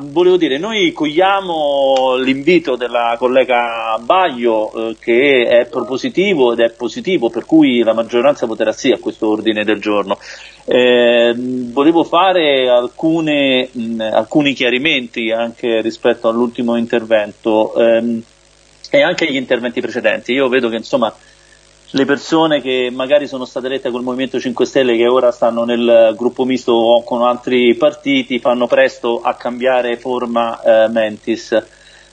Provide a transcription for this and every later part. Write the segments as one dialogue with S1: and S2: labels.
S1: volevo dire, noi cogliamo l'invito della collega Baglio eh, che è propositivo ed è positivo, per cui la maggioranza voterà sì a questo ordine del giorno. Eh, volevo fare alcune, mh, alcuni chiarimenti anche rispetto all'ultimo intervento ehm, e anche agli interventi precedenti. Io vedo che insomma le persone che magari sono state elette col Movimento 5 Stelle che ora stanno nel gruppo misto o con altri partiti fanno presto a cambiare forma eh, mentis.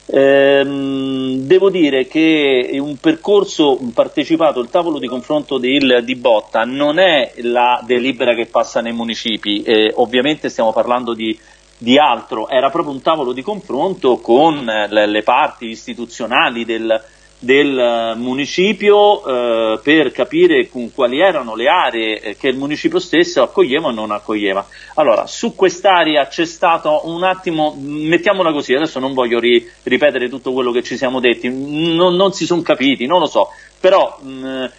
S1: Ehm, devo dire che un percorso partecipato, il tavolo di confronto del, di Botta non è la delibera che passa nei municipi, eh, ovviamente stiamo parlando di, di, altro, era proprio un tavolo di confronto con le, le parti istituzionali del, del eh, municipio eh, per capire quali erano le aree eh, che il municipio stesso accoglieva o non accoglieva. Allora, su quest'area c'è stato un attimo, mettiamola così, adesso non voglio ri, ripetere tutto quello che ci siamo detti, non, non si sono capiti, non lo so, però mh,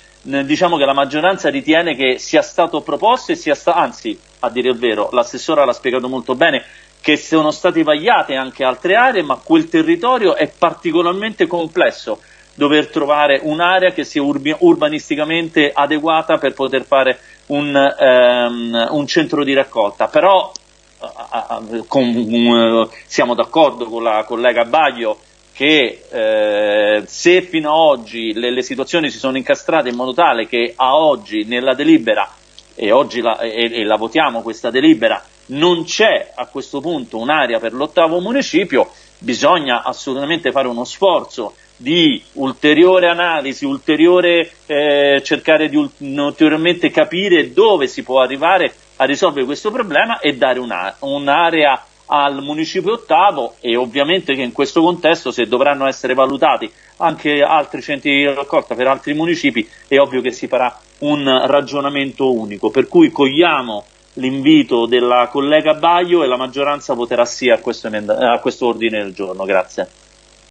S1: diciamo che la maggioranza ritiene che sia stato proposto e sia stato, anzi, a dire il vero, l'assessora l'ha spiegato molto bene, che sono state vagliate anche altre aree, ma quel territorio è particolarmente complesso dover trovare un'area che sia urbi- urbanisticamente adeguata per poter fare un, um, un centro di raccolta. Però uh, uh, con, uh, siamo d'accordo con la collega Baglio che eh, se fino ad oggi le, le, situazioni si sono incastrate in modo tale che a oggi nella delibera, e oggi la, e, e la votiamo questa delibera, non c'è a questo punto un'area per l'ottavo municipio, bisogna assolutamente fare uno sforzo di ulteriore analisi, ulteriore eh, cercare di ulteriormente capire dove si può arrivare a risolvere questo problema e dare un'area al municipio ottavo e ovviamente che in questo contesto se dovranno essere valutati anche altri centri di raccolta per altri municipi è ovvio che si farà un ragionamento unico. Per cui cogliamo l'invito della collega Baio e la maggioranza voterà sì a questo, a questo ordine del giorno. Grazie.